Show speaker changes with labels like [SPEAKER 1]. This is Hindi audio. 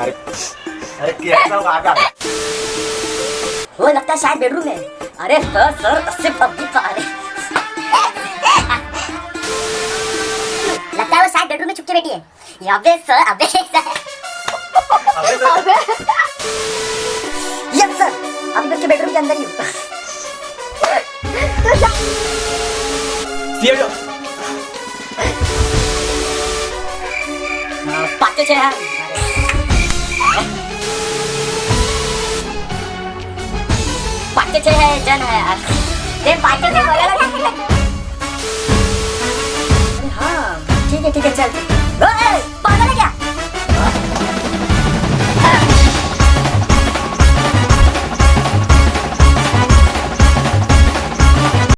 [SPEAKER 1] अरे अरे कैसा आगा?
[SPEAKER 2] वो लगता है शायद बेडरूम में अरे सर सर उससे पब्जी पा रहे लगता है वो शायद बेडरूम में छुपके बैठी है। अबे सर अबे सर।
[SPEAKER 1] अबे।
[SPEAKER 2] यस सर अभी बच्चे बेडरूम के अंदर ही हूँ।
[SPEAKER 3] तू
[SPEAKER 2] पाँच छः है पाँच है जन है यार ये छः हाँ ठीक है ठीक है चल।